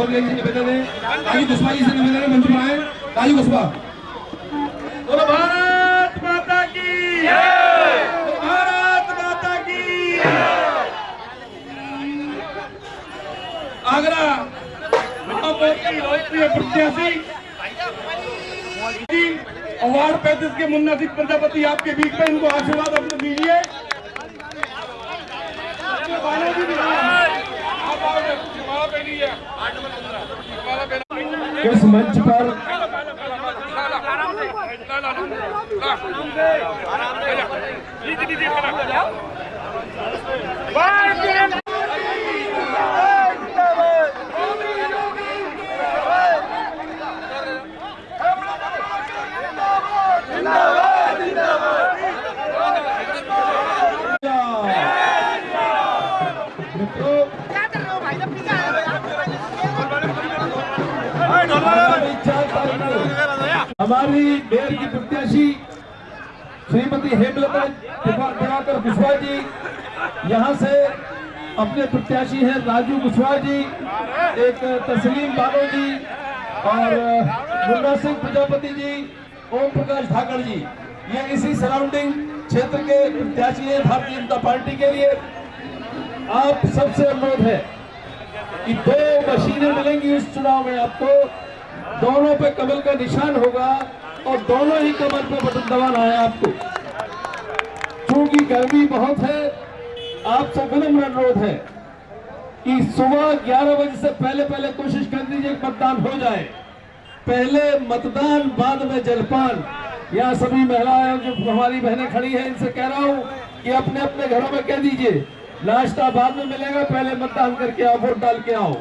कुशवाहा जी से निवेदन है मंच पर आए राजू कुशवाहा बोलो भारत माता की भारत माता की आगरा लोकप्रिय प्रत्याशी। अवार्ड पैंतीस के मुन्ना सिंह प्रजापति आपके बीच में इनको आशीर्वाद अपने दीजिए अपने बालों की भी आप आओगे, माला पहनी है। माला पहना। इस मंच पर? आराम मित्रों हमारी मेयर की प्रत्याशी श्रीमती हेमलता दिवा- दिवाकर कुशवाहा जी, यहाँ से अपने प्रत्याशी हैं राजू कुशवाहा जी, एक तस्लीम बानो जी और मुन्ना सिंह प्रजापति जी, ओम प्रकाश ठाकर जी। ये इसी सराउंडिंग क्षेत्र के प्रत्याशी हैं भारतीय जनता पार्टी के लिए। आप सबसे अनुरोध है कि दो मशीनें मिलेंगी इस चुनाव में आपको। दोनों पे कमल का निशान होगा और दोनों ही कमल पे बटन दबाना है आपको। क्योंकि गर्मी बहुत है, आप सब विनम्र अनुरोध है कि सुबह 11 बजे से पहले पहले कोशिश कर दीजिए मतदान हो जाए। पहले मतदान, बाद में जलपान। यहाँ सभी महिलाएँ जो हमारी बहनें खड़ी हैं, इनसे कह रहा हूँ कि अपने अपने घरों में कह दीजिए, नाश्ता बाद में मिलेगा, पहले मतदान करके आओ, वोट डाल के आओ।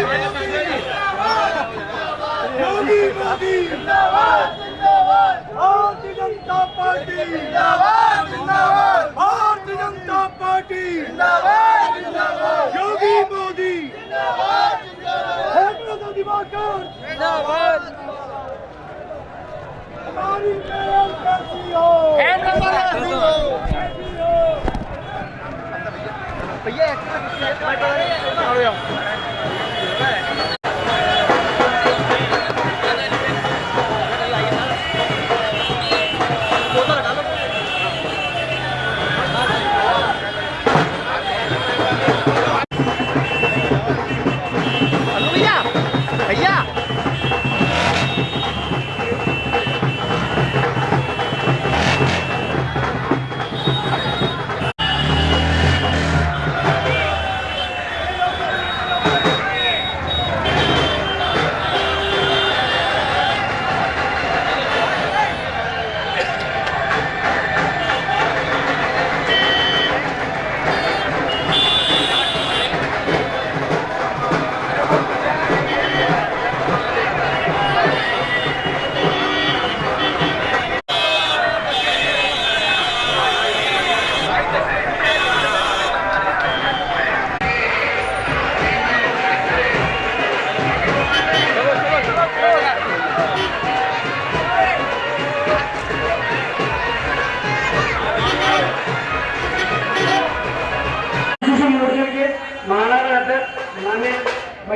योगी मोदी योगी मोदी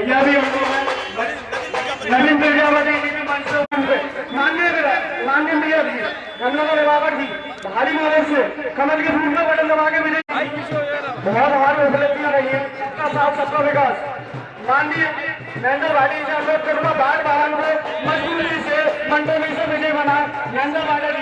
भैया भी जी भारी मदद से। कमल के फूल का बटन दबा के मिले बहुत हमारी उपलब्धियाँ रही है। सबका साथ, सबका विकास। माननीय नरेंद्र भाटी जी लोग करुणा बाढ़ बहाल मजबूरी से मंडोली से विजय बना। नरेंद्र भाटी